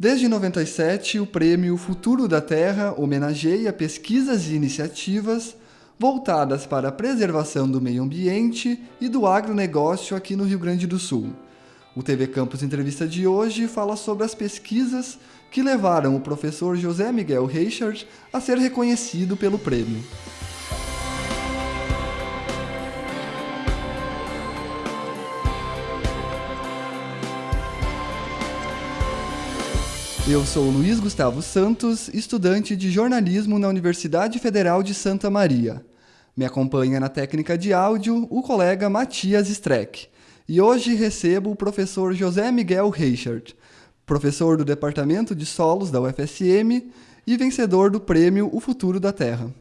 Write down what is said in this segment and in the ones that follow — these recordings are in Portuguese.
Desde 97, o prêmio Futuro da Terra homenageia pesquisas e iniciativas voltadas para a preservação do meio ambiente e do agronegócio aqui no Rio Grande do Sul. O TV Campus Entrevista de hoje fala sobre as pesquisas que levaram o professor José Miguel Reichard a ser reconhecido pelo prêmio. Eu sou Luiz Gustavo Santos, estudante de jornalismo na Universidade Federal de Santa Maria. Me acompanha na técnica de áudio o colega Matias Streck. E hoje recebo o professor José Miguel Reichard, professor do Departamento de Solos da UFSM e vencedor do prêmio O Futuro da Terra.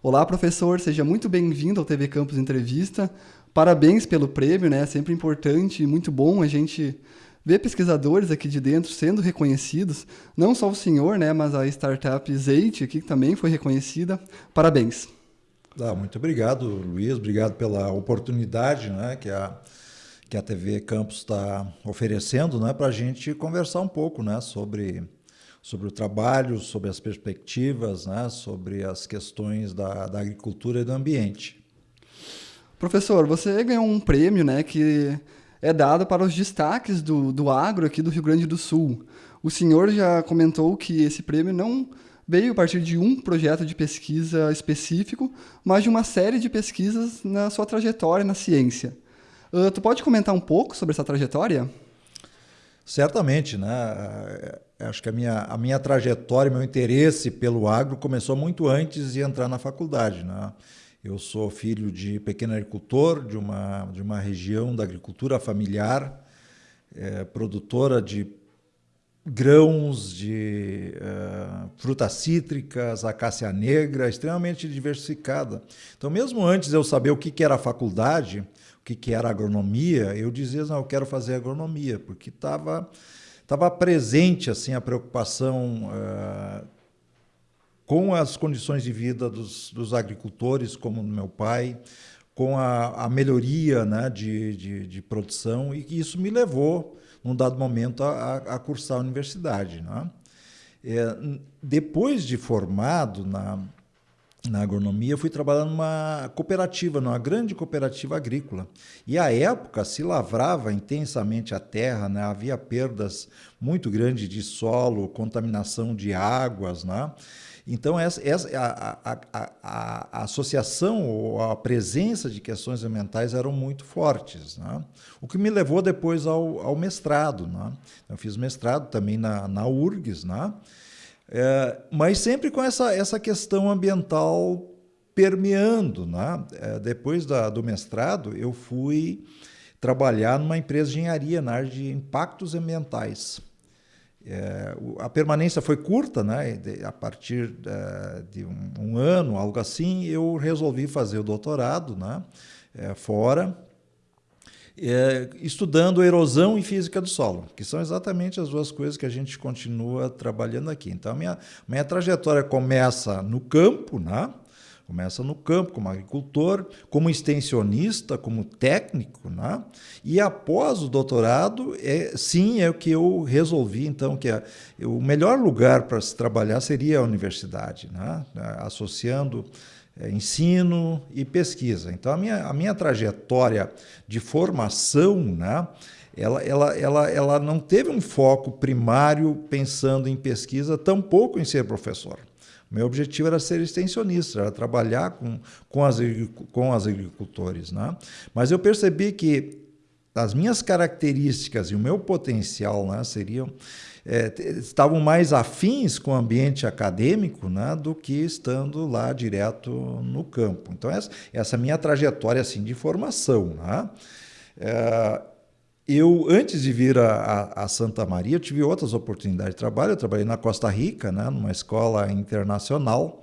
Olá, professor, seja muito bem-vindo ao TV Campus Entrevista. Parabéns pelo prêmio, né? É sempre importante e muito bom a gente ver pesquisadores aqui de dentro sendo reconhecidos, não só o senhor, né, mas a startup Zeit aqui que também foi reconhecida. Parabéns. Ah, muito obrigado, Luiz. Obrigado pela oportunidade né, que, a, que a TV Campus está oferecendo né, para a gente conversar um pouco né, sobre, sobre o trabalho, sobre as perspectivas, né, sobre as questões da, da agricultura e do ambiente. Professor, você ganhou um prêmio né, que é dado para os destaques do, do agro aqui do Rio Grande do Sul. O senhor já comentou que esse prêmio não veio a partir de um projeto de pesquisa específico, mas de uma série de pesquisas na sua trajetória na ciência. Uh, tu pode comentar um pouco sobre essa trajetória? Certamente, né? É, acho que a minha, a minha trajetória, meu interesse pelo agro começou muito antes de entrar na faculdade, né? Eu sou filho de pequeno agricultor, de uma, de uma região da agricultura familiar, é, produtora de grãos, de uh, frutas cítricas, acácia negra, extremamente diversificada. Então, mesmo antes de eu saber o que, que era faculdade, o que, que era agronomia, eu dizia, não, eu quero fazer agronomia, porque estava tava presente assim a preocupação uh, com as condições de vida dos, dos agricultores, como meu pai, com a, a melhoria né, de, de, de, produção, e isso me levou, num dado momento, a, a cursar a universidade. Né? É, depois de formado na, na agronomia, fui trabalhar numa cooperativa, numa grande cooperativa agrícola. E à época se lavrava intensamente a terra, né? havia perdas muito grandes de solo, contaminação de águas, né? Então, essa, essa, a, a, a, a, associação ou a presença de questões ambientais eram muito fortes. Né? O que me levou depois ao, ao mestrado. Né? Eu fiz mestrado também na, na URGS, né? É, mas sempre com essa, essa questão ambiental permeando. Né? É, depois da, do mestrado, eu fui trabalhar numa empresa de engenharia na área de impactos ambientais. É, a permanência foi curta, né? a partir é, de um, um, ano, algo assim, eu resolvi fazer o doutorado né? É, fora, é, estudando erosão e física do solo, que são exatamente as duas coisas que a gente continua trabalhando aqui. Então, minha, minha trajetória começa no campo, né? Começa no campo, como agricultor, como extensionista, como técnico, né? E após o doutorado, é, sim, é o que eu resolvi, então, que é, o melhor lugar para se trabalhar seria a universidade, né? Associando é, ensino e pesquisa. Então, a minha, a minha trajetória de formação, né? Ela, ela, ela, ela não teve um foco primário pensando em pesquisa, tampouco em ser professor. Meu objetivo era ser extensionista, era trabalhar com, com, as, com as agricultores. Né? Mas eu percebi que as minhas características e o meu potencial né, seriam é, estavam mais afins com o ambiente acadêmico né, do que estando lá direto no campo. Então, essa, essa minha trajetória assim, de formação. Né? É, eu, antes de vir a, a, Santa Maria, tive outras oportunidades de trabalho. Eu trabalhei na Costa Rica, né, numa escola internacional.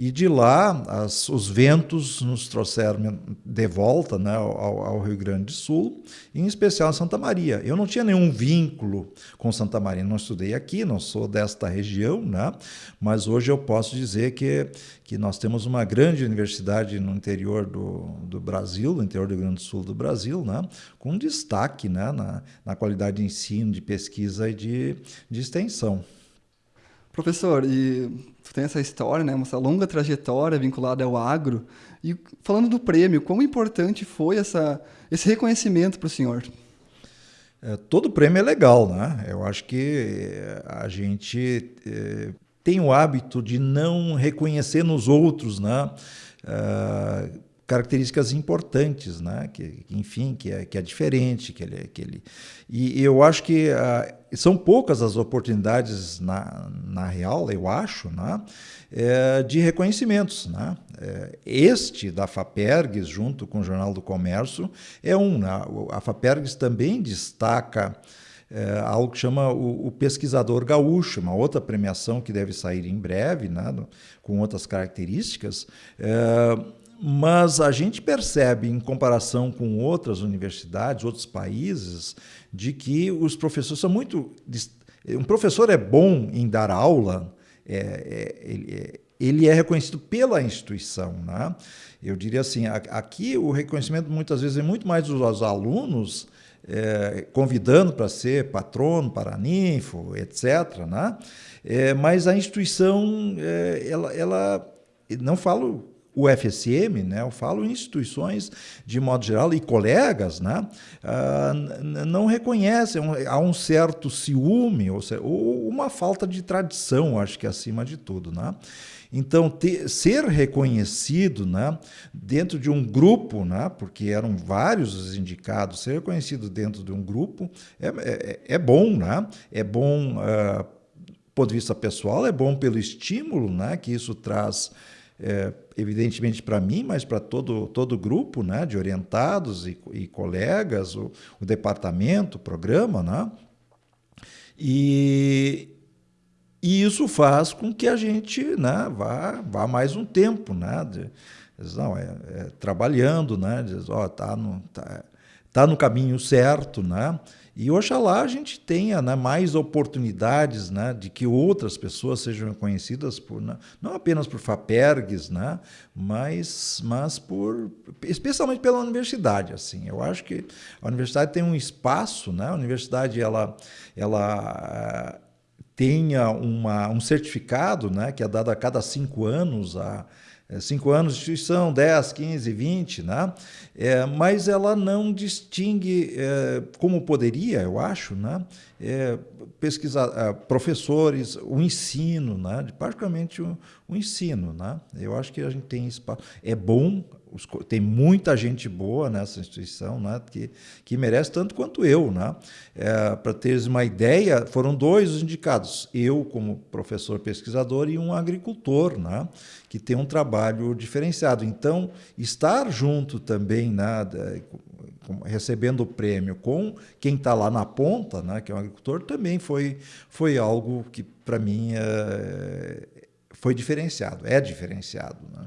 E de lá, as, os ventos nos trouxeram de volta né, ao, ao, Rio Grande do Sul, em especial em Santa Maria. Eu não tinha nenhum vínculo com Santa Maria, não estudei aqui, não sou desta região, né, mas hoje eu posso dizer que, que nós temos uma grande universidade no interior do, do Brasil, no interior do Rio Grande do Sul do Brasil, né, com destaque né, na, na qualidade de ensino, de pesquisa e de, de extensão. Professor, e tu tem essa história, né, essa longa trajetória vinculada ao agro. E falando do prêmio, quão importante foi essa, esse reconhecimento para o senhor? É, todo prêmio é legal, né? Eu acho que a gente é, tem o hábito de não reconhecer nos outros, né? É, características importantes, né? Que, enfim, que é, que é diferente, que ele, que ele... E eu acho que uh, são poucas as oportunidades na, na real, eu acho, né? É, de reconhecimentos, né? É, este da Fapergs, junto com o Jornal do Comércio, é um. Né? A Fapergs também destaca é, algo que chama o, o, Pesquisador Gaúcho, uma outra premiação que deve sair em breve, né? com outras características. É, mas a gente percebe, em comparação com outras universidades, outros países, de que os professores são muito. Um professor é bom em dar aula, é, é, ele, é, ele, é, reconhecido pela instituição. Né? Eu diria assim: aqui o reconhecimento muitas vezes é muito mais dos alunos. É, convidando para ser patrono, paraninfo, etc. Né? É, mas a instituição, é, ela, ela, não falo o FSM, né, eu falo instituições de modo geral e colegas, né, uh, não reconhecem, há um certo ciúme ou, ou, uma falta de tradição, acho que acima de tudo, né. Então, ter, ser reconhecido né, dentro de um grupo, né, porque eram vários os indicados, ser reconhecido dentro de um grupo é, é, é bom, né? é bom uh, do ponto de vista pessoal, é bom pelo estímulo né, que isso traz é, evidentemente para mim, mas para todo, todo grupo né, de orientados e, e colegas, o, o, departamento, o programa. Né? E, e isso faz com que a gente né, vá, vá mais um tempo, né? De, não, é, é, trabalhando, né? Diz, ó, tá no, tá, tá no caminho certo, né? E oxalá a gente tenha né, mais oportunidades né, de que outras pessoas sejam conhecidas por, né, não apenas por FAPERGs, né, mas, mas por, especialmente pela universidade. Assim. Eu acho que a universidade tem um espaço, né, a universidade ela, ela tenha uma, um certificado né, que é dado a cada cinco anos a é, cinco anos de instituição, 10, 15, 20, né? É, mas ela não distingue, é, como poderia, eu acho, né? É, pesquisar, é, professores, o ensino, né? praticamente o, o, ensino. Né? Eu acho que a gente tem espaço. É bom, os, tem muita gente boa nessa instituição né? que, que merece tanto quanto eu. Né? É, Para teres uma ideia, foram dois os indicados, eu como professor pesquisador e um agricultor, né? que tem um trabalho diferenciado. Então, estar junto também, né? recebendo o prêmio com quem está lá na ponta, né, que é um agricultor, também foi, foi algo que, para mim, é, foi diferenciado, é diferenciado. Né?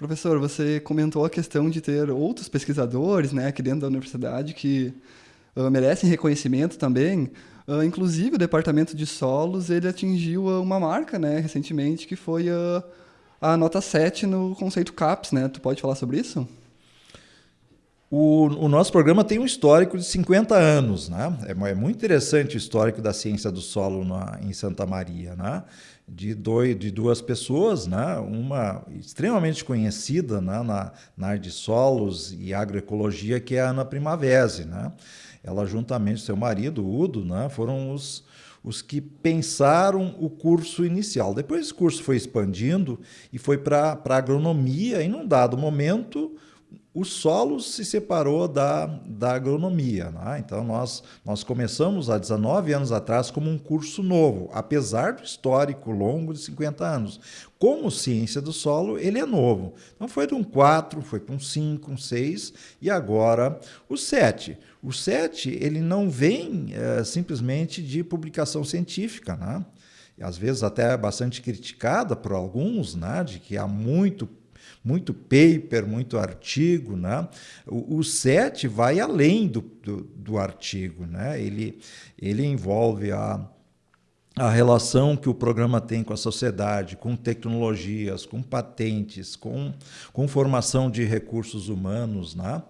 Professor, você comentou a questão de ter outros pesquisadores né, aqui dentro da universidade que uh, merecem reconhecimento também. Uh, inclusive, o Departamento de Solos ele atingiu uma marca né, recentemente, que foi a nota 7 no conceito CAPS. Né? Tu pode falar sobre isso? O, o, nosso programa tem um histórico de 50 anos, né? É, é muito interessante o histórico da ciência do solo na, em Santa Maria, né? De, dois, de duas pessoas, né? Uma extremamente conhecida né? na, na área de solos e agroecologia, que é a Ana Primavese, né? Ela, juntamente com seu marido, Udo, né? Foram os, os que pensaram o curso inicial. Depois esse curso foi expandindo e foi para a agronomia, e num dado momento o solo se separou da, da agronomia. Né? Então, nós, nós começamos há 19 anos atrás como um curso novo, apesar do histórico longo de 50 anos. Como ciência do solo, ele é novo. Então, foi de um 4, foi para um 5, um 6 e agora o 7. O 7 ele não vem é, simplesmente de publicação científica. Né? às vezes até bastante criticada por alguns, né, de que há muito muito paper, muito artigo, né? O, o SET vai além do, do, do artigo, né? Ele, ele envolve a, a relação que o programa tem com a sociedade, com tecnologias, com patentes, com, com formação de recursos humanos, né?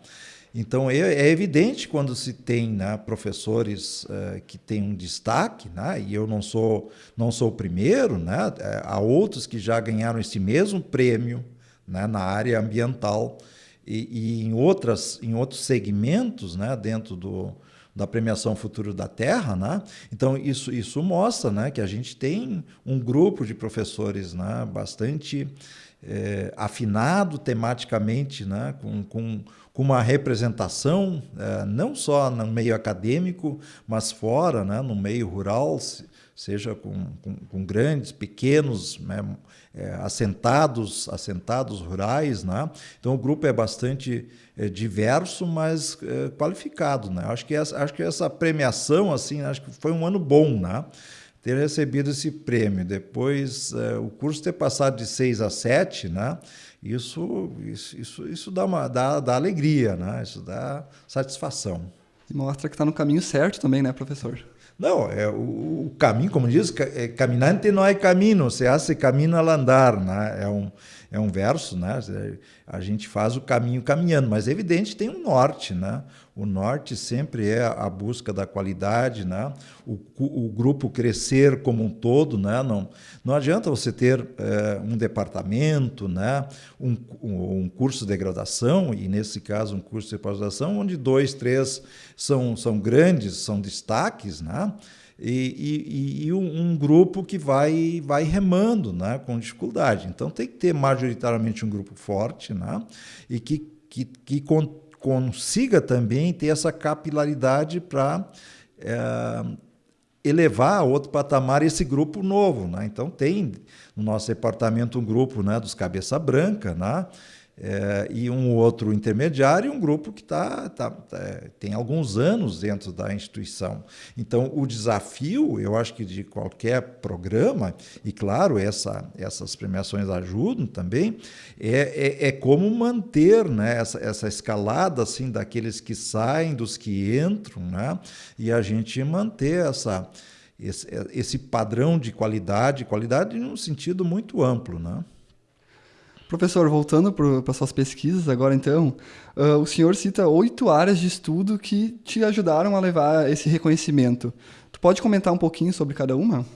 Então é, é, evidente quando se tem né, professores uh, que têm um destaque, né, e eu não sou não sou o primeiro, né, eh, há outros que já ganharam esse mesmo prêmio né, na área ambiental e, e, em outras em outros segmentos, né, dentro do, da premiação Futuro da Terra, né? Então isso isso mostra, né, que a gente tem um grupo de professores, né, bastante é, afinado tematicamente, né, com, com, com uma representação é, não só no meio acadêmico, mas fora, né, no meio rural, seja com, com, com grandes, pequenos, né, é, assentados, assentados rurais, né? Então o grupo é bastante é, diverso, mas é, qualificado, né? Acho que essa, acho que essa premiação assim, acho que foi um ano bom, né? ter recebido esse prêmio, depois é, o curso ter passado de 6 a 7, né? Isso, isso, isso, isso dá, uma, dá, dá alegria, né? Isso dá satisfação. E mostra que está no caminho certo também, né, professor? Não, é o, o caminho, como diz, é, caminante não é caminho, se hace caminho al andar, né? É um, é um verso, né? A gente faz o caminho caminhando, mas é evidente tem um norte, né? O norte sempre é a busca da qualidade, né? O, o grupo crescer como um todo, né? Não, não adianta você ter é, um departamento, né? Um, um, curso de graduação e nesse caso um curso de pós-graduação onde dois, três são são grandes, são destaques, né? e, e, e um, grupo que vai, vai remando né, com dificuldade. Então tem que ter majoritariamente um grupo forte né, e que, que, que consiga também ter essa capilaridade para é, elevar a outro patamar esse grupo novo. Né? Então tem no nosso departamento um grupo né, dos cabeça branca, né? É, e um outro intermediário e um grupo que tá, tá, tá, tem alguns anos dentro da instituição. Então, o desafio, eu acho que de qualquer programa, e claro, essa, essas premiações ajudam também, é, é, é como manter né, essa, essa escalada assim, daqueles que saem, dos que entram, né, e a gente manter essa, esse, esse padrão de qualidade, qualidade num sentido muito amplo. Né? Professor, voltando para suas pesquisas agora, então, uh, o senhor cita oito áreas de estudo que te ajudaram a levar esse reconhecimento. Tu pode comentar um pouquinho sobre cada uma?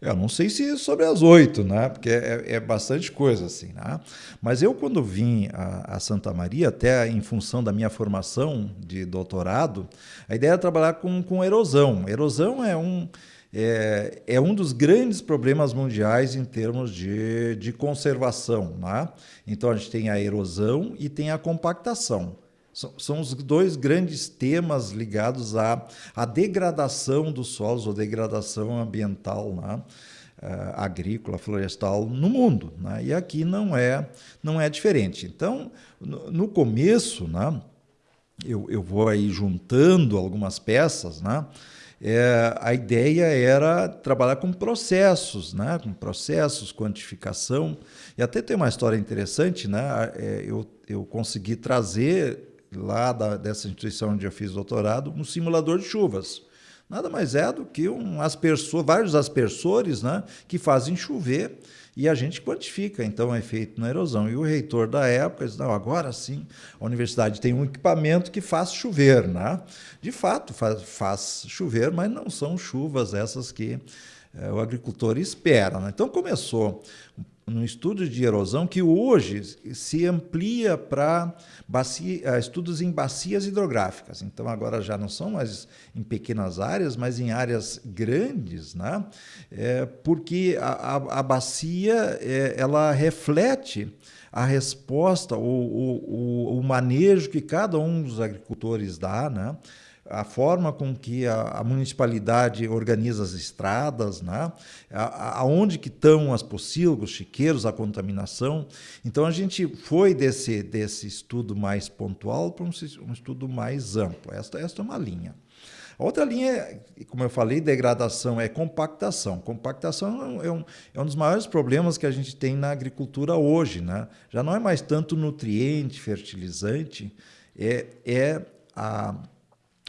Eu não sei se sobre as oito, né? Porque é, é, bastante coisa assim, né? Mas eu quando vim a, a, Santa Maria, até em função da minha formação de doutorado, a ideia era trabalhar com, com erosão. Erosão é um é, é um dos grandes problemas mundiais em termos de, de conservação. Né? Então, a gente tem a erosão e tem a compactação. São, os dois grandes temas ligados à, à degradação dos solos, ou degradação ambiental. Né? Uh, agrícola, florestal no mundo, né? e aqui não é não é diferente. Então, no, no começo, né, eu, eu vou aí juntando algumas peças, né, é, a ideia era trabalhar com processos, né? com processos, quantificação. E até tem uma história interessante, né? É, eu, eu consegui trazer lá da, dessa instituição onde eu fiz doutorado um simulador de chuvas. Nada mais é do que um aspersor, vários aspersores né? que fazem chover e a gente quantifica, então, o efeito na erosão. E o reitor da época disse, não, agora sim, a universidade tem um equipamento que faz chover. Né? De fato, faz, faz chover, mas não são chuvas essas que é, o agricultor espera. Né? Então, começou um estudo de erosão que hoje se amplia para eh, estudos em bacias hidrográficas. Então, agora já não são mais em pequenas áreas, mas em áreas grandes, né? É, porque a, a, a bacia é, ela reflete a resposta, o, o, o, manejo que cada um dos agricultores dá, né? A forma com que a, a municipalidade organiza as estradas, né? aonde que estão as pocilgas, os chiqueiros, a contaminação. Então a gente foi desse, desse estudo mais pontual para um, um estudo mais amplo. Esta, esta é uma linha. A outra linha, como eu falei, degradação é compactação. Compactação é um, é um dos maiores problemas que a gente tem na agricultura hoje. Né? Já não é mais tanto nutriente, fertilizante, é, é a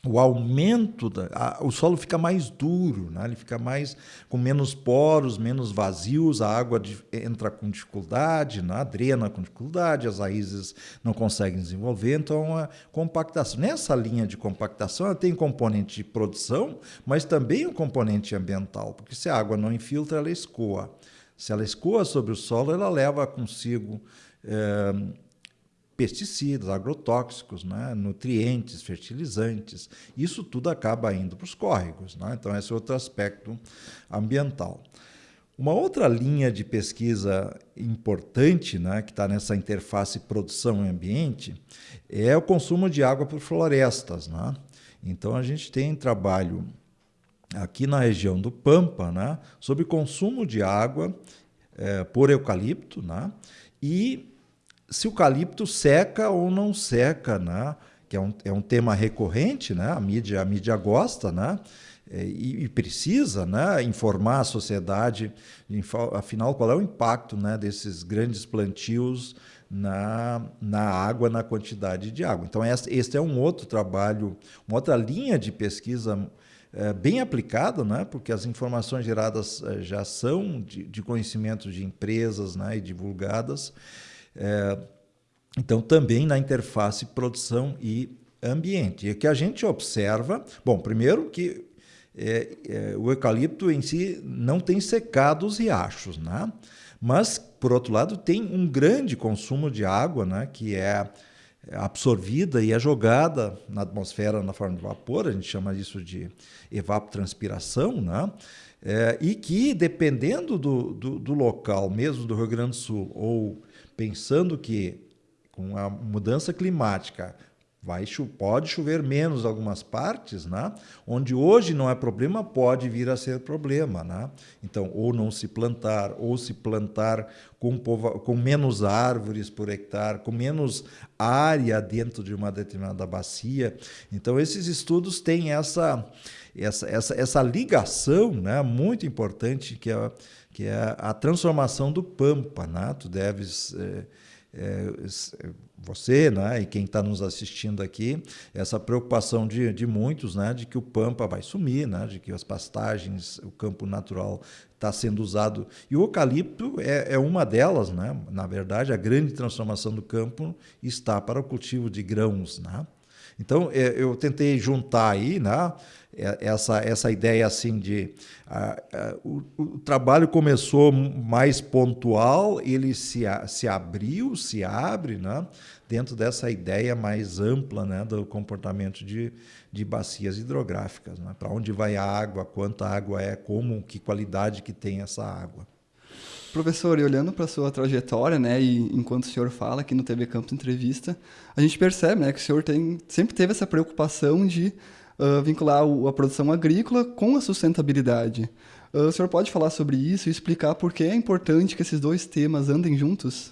o aumento, da, a, o solo fica mais duro, né? ele fica mais com menos poros, menos vazios, a água de, entra com dificuldade, né? drena com dificuldade, as raízes não conseguem desenvolver, então a compactação. Nessa linha de compactação, ela tem componente de produção, mas também um componente ambiental, porque se a água não infiltra, ela escoa. Se ela escoa sobre o solo, ela leva consigo. Eh, pesticidas, agrotóxicos, né? nutrientes, fertilizantes. Isso tudo acaba indo para os córregos. Né? Então, esse é outro aspecto ambiental. Uma outra linha de pesquisa importante, né, que está nessa interface produção e ambiente, é o consumo de água por florestas. Né? Então, a gente tem trabalho aqui na região do Pampa né, sobre consumo de água é, por eucalipto né, e se o eucalipto seca ou não seca, né? que é um, é um tema recorrente, né? a, mídia, a mídia gosta, né? E, e, precisa né, informar a sociedade, afinal, qual é o impacto né, desses grandes plantios na, na água, na quantidade de água. Então, este é um outro trabalho, uma outra linha de pesquisa é, bem aplicada, né, porque as informações geradas é, já são de, de conhecimento de empresas né, e divulgadas. É, então, também na interface produção e ambiente. E o que a gente observa, bom, primeiro que é, é, o eucalipto em si não tem secado os riachos, né? mas, por outro lado, tem um grande consumo de água, né? que é absorvida e é jogada na atmosfera na forma de vapor, a gente chama isso de evapotranspiração, né? É, e que, dependendo do, do, do, local, mesmo do Rio Grande do Sul, ou pensando que com a mudança climática vai pode chover menos em algumas partes, né? onde hoje não é problema, pode vir a ser problema. Né? Então, ou não se plantar, ou se plantar com, com menos árvores por hectare, com menos área dentro de uma determinada bacia. Então, esses estudos têm essa, essa, essa, essa ligação né? muito importante que é que é a transformação do Pampa. Né? Tu deves, é, você né? e quem está nos assistindo aqui, essa preocupação de, de muitos né? de que o Pampa vai sumir, né? de que as pastagens, o campo natural está sendo usado. E o eucalipto é, é uma delas. Né? Na verdade, a grande transformação do campo está para o cultivo de grãos. Né? Então, é, eu tentei juntar aí, né? É, essa, essa ideia assim de o, o, trabalho começou mais pontual, ele se, se abriu, se abre, né? dentro dessa ideia mais ampla né? do comportamento de, de bacias hidrográficas. Né? Para onde vai a água, quanta água é, como, que qualidade que tem essa água. Professor, e olhando para a sua trajetória, né, e enquanto o senhor fala aqui no TV Campus Entrevista, a gente percebe né, que o senhor tem, sempre teve essa preocupação de uh, vincular a produção agrícola com a sustentabilidade. Uh, o senhor pode falar sobre isso e explicar por que é importante que esses dois temas andem juntos?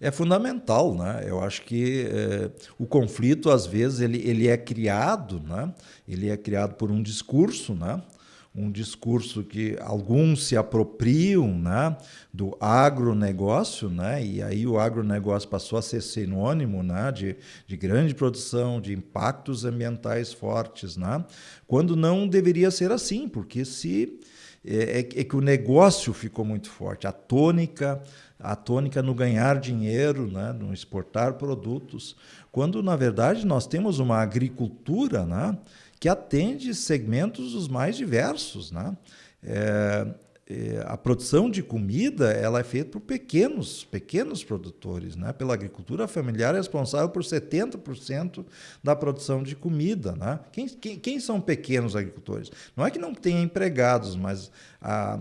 É fundamental, né? Eu acho que é, o conflito às vezes ele, ele é criado, né? Ele é criado por um discurso, né? Um discurso que alguns se apropriam né, do agronegócio, né, e aí o agronegócio passou a ser sinônimo né, de, de grande produção, de impactos ambientais fortes, né, quando não deveria ser assim, porque se é, é, é que o negócio ficou muito forte, a tônica, a tônica no ganhar dinheiro, né, no exportar produtos, quando na verdade nós temos uma agricultura, né, que atende segmentos os mais diversos. Né? É, é, a produção de comida ela é feita por pequenos, pequenos produtores. Né? Pela agricultura familiar é responsável por 70% da produção de comida. Né? Quem, quem, quem, são pequenos agricultores? Não é que não tenha empregados, mas a,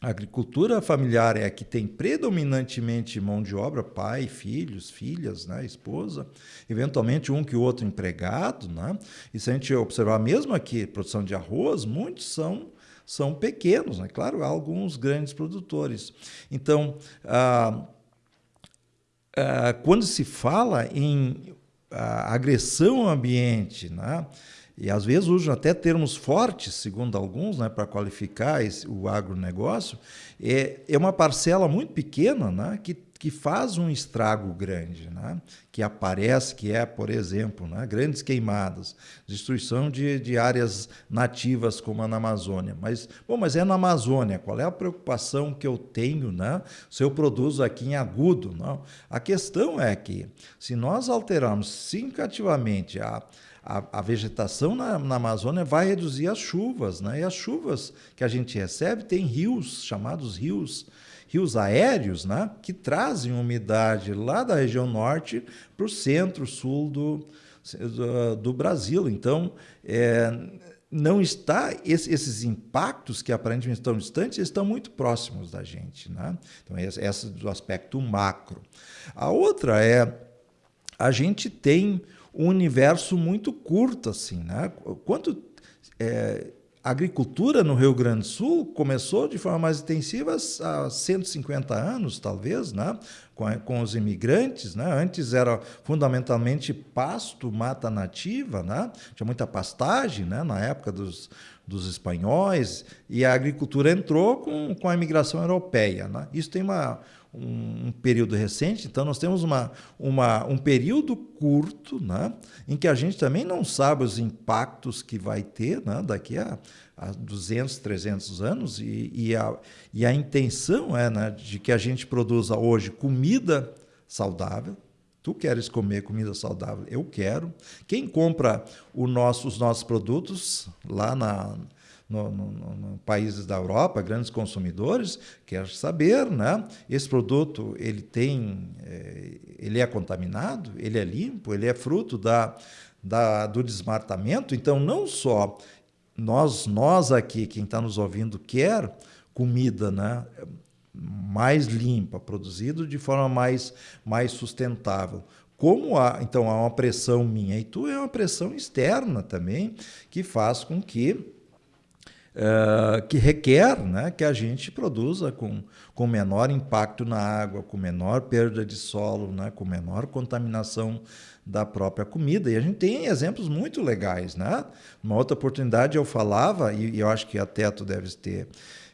a agricultura familiar é a que tem predominantemente mão de obra, pai, filhos, filhas, né, esposa, eventualmente um que outro empregado. Né? E se a gente observar mesmo aqui, produção de arroz, muitos são, são pequenos. Né? Claro, há alguns grandes produtores. Então, ah, ah, quando se fala em ah, agressão ao ambiente, né? E às vezes usam até termos fortes, segundo alguns, né, para qualificar esse, o agronegócio, é, é uma parcela muito pequena né, que que faz um estrago grande, né? que aparece, que é, por exemplo, né? grandes queimadas, destruição de, de áreas nativas como a na Amazônia. Mas, bom, mas é na Amazônia, qual é a preocupação que eu tenho né? se eu produzo aqui em agudo? Não. A questão é que, se nós alterarmos significativamente a, a, a, vegetação na, na, Amazônia vai reduzir as chuvas, né? E as chuvas que a gente recebe tem rios, chamados rios rios aéreos, né, que trazem umidade lá da região norte para o centro-sul do, do, do, Brasil. Então, é, não está esses impactos que aparentemente estão distantes estão muito próximos da gente, né? Então essa do aspecto macro. A outra é a gente tem um universo muito curto assim, né? Quanto é, a agricultura no Rio Grande do Sul começou de forma mais intensiva há 150 anos, talvez, né? com, com os imigrantes. Né? Antes era fundamentalmente pasto, mata nativa, né? tinha muita pastagem né? na época dos, dos espanhóis, e a agricultura entrou com, com a imigração europeia. Né? Isso tem uma, um, um, período recente, então nós temos uma, uma, um período curto né, em que a gente também não sabe os impactos que vai ter né, daqui a, a 200, 300 anos, e, e, a, e a intenção é né, de que a gente produza hoje comida saudável. Tu queres comer comida saudável? Eu quero. Quem compra nosso, os nossos produtos lá na, no, no, no, países da Europa, grandes consumidores, quer saber, né? Esse produto ele tem, é, ele é contaminado, ele é limpo, ele é fruto da, da do desmatamento. Então, não só nós, nós aqui, quem está nos ouvindo, quer comida, né? mais limpa, produzido de forma mais, mais sustentável. Como há, então, há uma pressão minha e tu é uma pressão externa também, que faz com que Uh, que requer né, que a gente produza com, com menor impacto na água, com menor perda de solo, né, com menor contaminação da própria comida. E a gente tem exemplos muito legais. Né? Uma outra oportunidade eu falava, e, e eu acho que até tu deves ter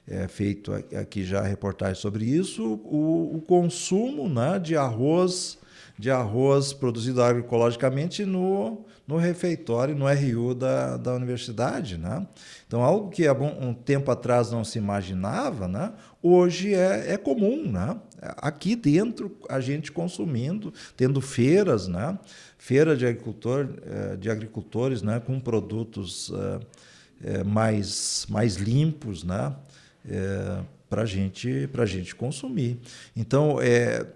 é, feito aqui já reportagem sobre isso, o, o consumo né, de arroz de arroz produzido agroecologicamente no, no refeitório, no RU da, da universidade. Né? Então, algo que há um tempo atrás não se imaginava, né? hoje é, é comum. Né? Aqui dentro, a gente consumindo, tendo feiras, né? feira de, agricultor, eh, de agricultores né? com produtos eh, eh, mais, mais limpos né? para gente, a gente consumir. Então, é,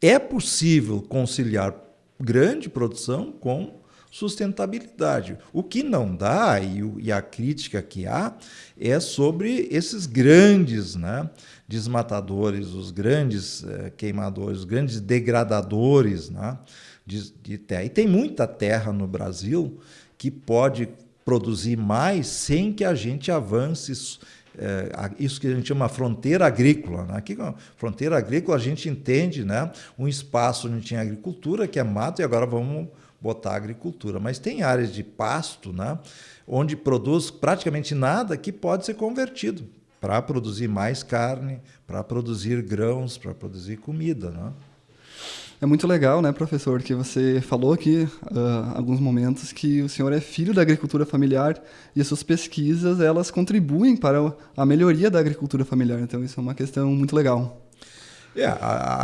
é possível conciliar grande produção com sustentabilidade. O que não dá, e, a crítica que há, é sobre esses grandes né, desmatadores, os grandes eh, queimadores, os grandes degradadores né, de, de terra. E tem muita terra no Brasil que pode produzir mais sem que a gente avance é, isso que a gente chama fronteira agrícola. Né? Aqui, fronteira agrícola, a gente entende né? um espaço onde tinha agricultura, que é mato, e agora vamos botar agricultura. Mas tem áreas de pasto, né? onde produz praticamente nada que pode ser convertido para produzir mais carne, para produzir grãos, para produzir comida. Né? É muito legal, né, professor, que você falou aqui uh, alguns momentos que o senhor é filho da agricultura familiar e as suas pesquisas elas contribuem para a melhoria da agricultura familiar. Então isso é uma questão muito legal. É,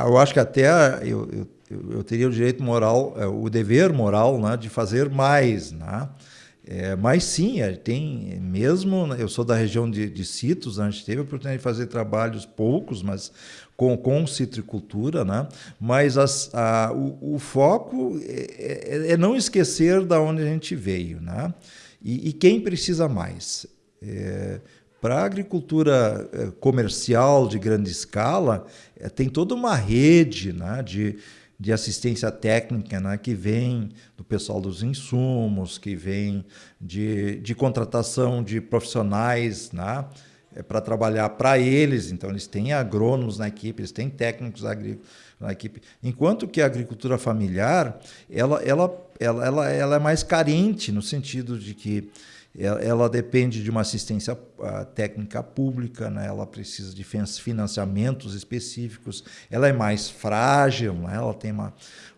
eu acho que até eu, eu, eu teria o direito moral, é, o dever moral, né, de fazer mais, né? É, mas sim, é, tem mesmo. Eu sou da região de, de Citos, a gente teve a oportunidade de fazer trabalhos poucos, mas com, com citricultura, né? mas as, a, o, o, foco é, é, é, não esquecer da onde a gente veio. Né? E, e quem precisa mais? É, Para a agricultura é, comercial de grande escala, é, tem toda uma rede né, de, de assistência técnica né, que vem do pessoal dos insumos, que vem de, de contratação de profissionais né, é para trabalhar para eles, então eles têm agrônomos na equipe, eles têm técnicos agrícolas na equipe. Enquanto que a agricultura familiar, ela, ela, ela, ela, ela é mais carente no sentido de que ela depende de uma assistência técnica pública, né? ela precisa de financiamentos específicos, ela é mais frágil, né? ela tem uma,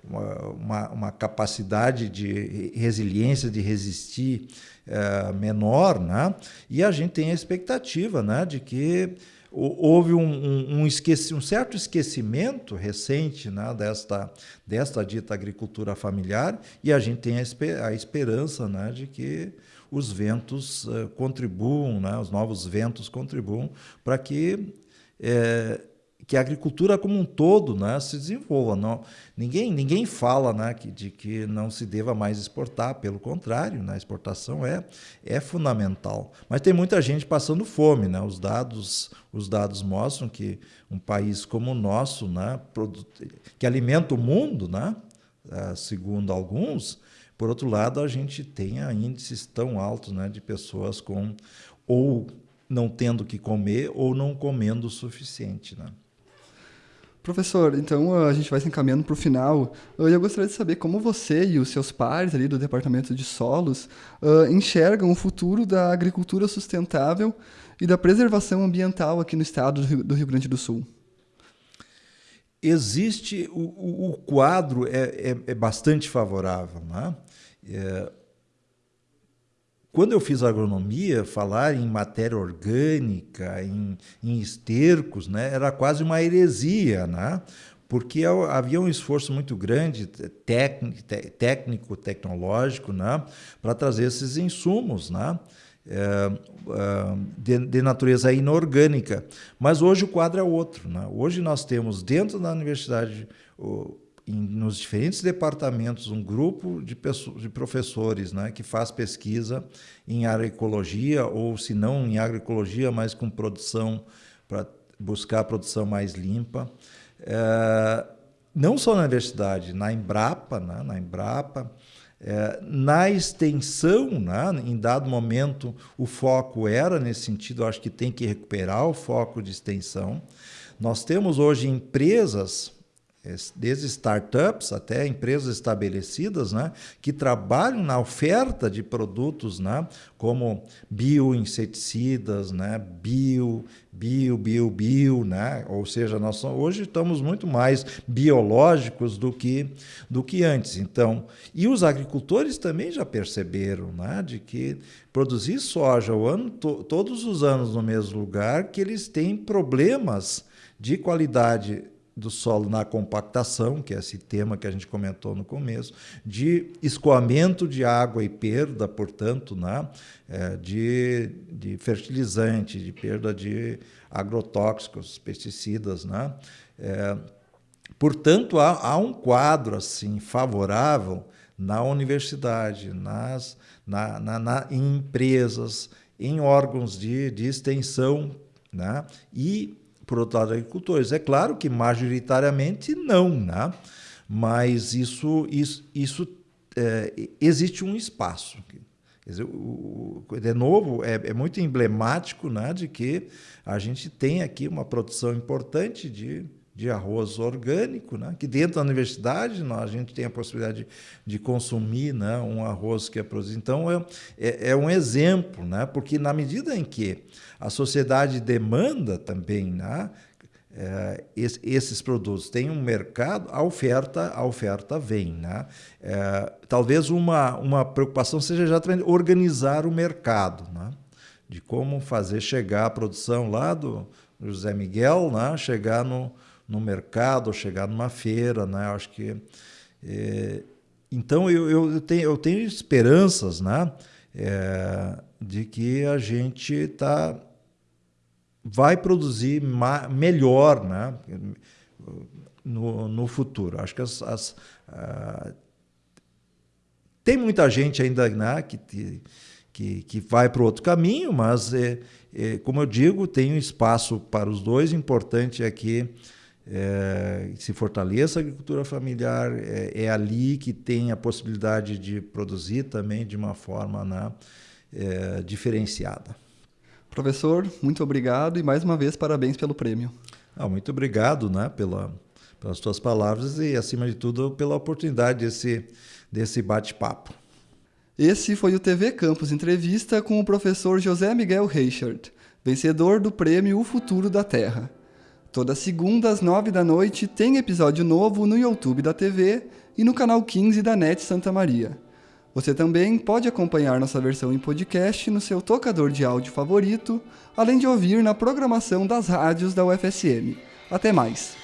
uma, uma, capacidade de resiliência, de resistir é, menor, né? e a gente tem a expectativa né? de que houve um, um, um, esqueci, um certo esquecimento recente né, desta, desta dita agricultura familiar e a gente tem a, esper, a esperança né, de que os ventos uh, contribuam, né, os novos ventos contribuam para que é, que a agricultura como um todo né, se desenvolva. Não, ninguém, ninguém fala né, que, de que não se deva mais exportar, pelo contrário, né, a exportação é, é fundamental. Mas tem muita gente passando fome. Né? Os, dados, os dados mostram que um país como o nosso, né, que alimenta o mundo, né, eh, segundo alguns, por outro lado, a gente tem índices tão altos né, de pessoas com ou não tendo que comer ou não comendo o suficiente. Né? Professor, então a gente vai se encaminhando para o final. Eu gostaria de saber como você e os seus pares ali do Departamento de Solos uh, enxergam o futuro da agricultura sustentável e da preservação ambiental aqui no estado do Rio Grande do Sul. Existe, o, o quadro é, é, é, bastante favorável. Né? É, quando eu fiz agronomia, falar em matéria orgânica, em, em estercos, né, era quase uma heresia, né? porque havia um esforço muito grande técnico, técnico tecnológico, né, para trazer esses insumos, né, é, é, de, de, natureza inorgânica. Mas hoje o quadro é outro. Né? Hoje nós temos dentro da universidade em, nos diferentes departamentos um grupo de, pessoas, de professores né, que faz pesquisa em agroecologia, ou se não em agroecologia, mas com produção, para buscar a produção mais limpa. É, não só na universidade, na Embrapa, né, na Embrapa, é, na extensão, né, em dado momento, o foco era nesse sentido, acho que tem que recuperar o foco de extensão. Nós temos hoje empresas desde startups até empresas estabelecidas, né, que trabalham na oferta de produtos, né, como bioinseticidas, né, bio, bio, bio, bio, né, ou seja, nós hoje estamos muito mais biológicos do que do que antes. Então, e os agricultores também já perceberam, né, de que produzir soja o ano to, todos os anos no mesmo lugar, que eles têm problemas de qualidade do solo na compactação, que é esse tema que a gente comentou no começo, de escoamento de água e perda, portanto, né, é, de, de fertilizante, de perda de agrotóxicos, pesticidas. Né? É, portanto, há, há, um quadro assim favorável na universidade, nas, na, na, na em empresas, em órgãos de, de extensão né? e por outro lado, agricultores. É claro que majoritariamente não, né? mas isso, isso, isso é, existe um espaço. Dizer, de novo, é, é, muito emblemático né, de que a gente tem aqui uma produção importante de, de arroz orgânico, né, que dentro da universidade nós, a gente tem a possibilidade de, de consumir né, um arroz que é produzido. Então, é, é, é um exemplo, né, porque na medida em que a sociedade demanda também né, é, esses produtos. Tem um mercado, a oferta, a oferta vem. Né? É, talvez uma, uma preocupação seja já organizar o mercado, né? de como fazer chegar a produção lá do, José Miguel, né? chegar no, no mercado, chegar numa feira. Né? Acho que é, então eu, eu, tenho, eu tenho esperanças né? É, de que a gente está vai produzir melhor né, no, no futuro. Acho que as, as uh, tem muita gente ainda né, que, que, que vai para outro caminho, mas, é, é, como eu digo, tem um espaço para os dois. Importante é que é, se fortaleça a agricultura familiar, é, é, ali que tem a possibilidade de produzir também de uma forma né, é, diferenciada. Professor, muito obrigado e mais uma vez parabéns pelo prêmio. Ah, muito obrigado né, pela, pelas tuas palavras e, acima de tudo, pela oportunidade desse, desse bate-papo. Esse foi o TV Campus Entrevista com o professor José Miguel Reichert, vencedor do prêmio O Futuro da Terra. Toda segunda às nove da noite tem episódio novo no YouTube da TV e no canal 15 da NET Santa Maria. Você também pode acompanhar nossa versão em podcast no seu tocador de áudio favorito, além de ouvir na programação das rádios da UFSM. Até mais!